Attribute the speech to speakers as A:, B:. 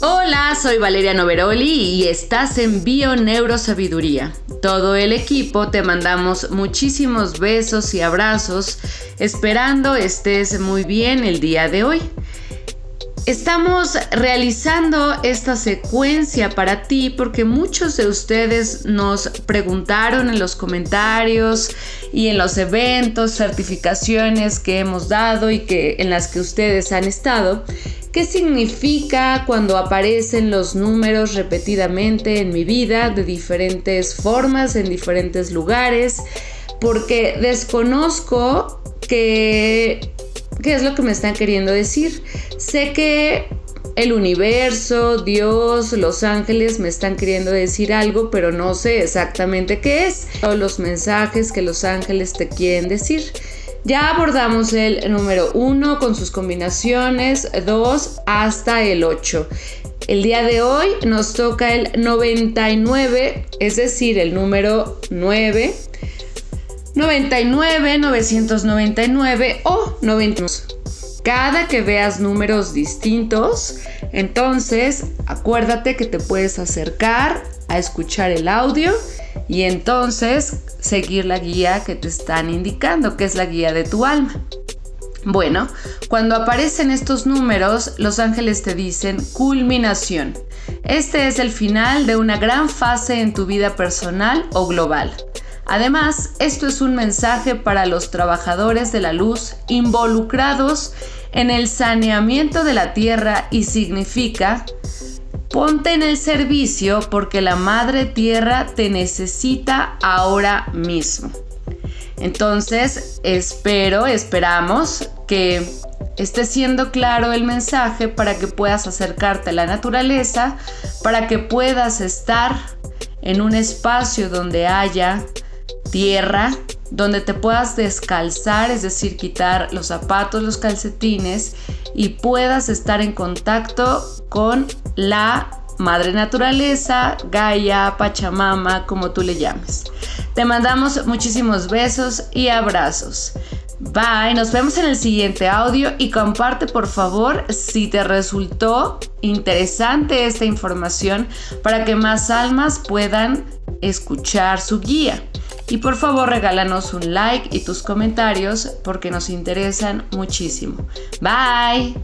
A: Hola, soy Valeria Noveroli y estás en Bio Neurosabiduría. Todo el equipo te mandamos muchísimos besos y abrazos, esperando estés muy bien el día de hoy. Estamos realizando esta secuencia para ti porque muchos de ustedes nos preguntaron en los comentarios y en los eventos, certificaciones que hemos dado y que en las que ustedes han estado, qué significa cuando aparecen los números repetidamente en mi vida de diferentes formas, en diferentes lugares, porque desconozco que ¿Qué es lo que me están queriendo decir? Sé que el universo, Dios, los ángeles me están queriendo decir algo, pero no sé exactamente qué es. O los mensajes que los ángeles te quieren decir. Ya abordamos el número 1 con sus combinaciones, 2 hasta el 8. El día de hoy nos toca el 99, es decir, el número 9 99, 999 o 90. Cada que veas números distintos, entonces acuérdate que te puedes acercar a escuchar el audio y entonces seguir la guía que te están indicando, que es la guía de tu alma. Bueno, cuando aparecen estos números, los ángeles te dicen culminación. Este es el final de una gran fase en tu vida personal o global. Además, esto es un mensaje para los trabajadores de la luz involucrados en el saneamiento de la tierra y significa ponte en el servicio porque la madre tierra te necesita ahora mismo. Entonces, espero, esperamos que esté siendo claro el mensaje para que puedas acercarte a la naturaleza, para que puedas estar en un espacio donde haya tierra donde te puedas descalzar, es decir, quitar los zapatos, los calcetines y puedas estar en contacto con la madre naturaleza, Gaia, Pachamama, como tú le llames. Te mandamos muchísimos besos y abrazos. Bye, nos vemos en el siguiente audio y comparte por favor si te resultó interesante esta información para que más almas puedan escuchar su guía. Y por favor regálanos un like y tus comentarios porque nos interesan muchísimo. Bye.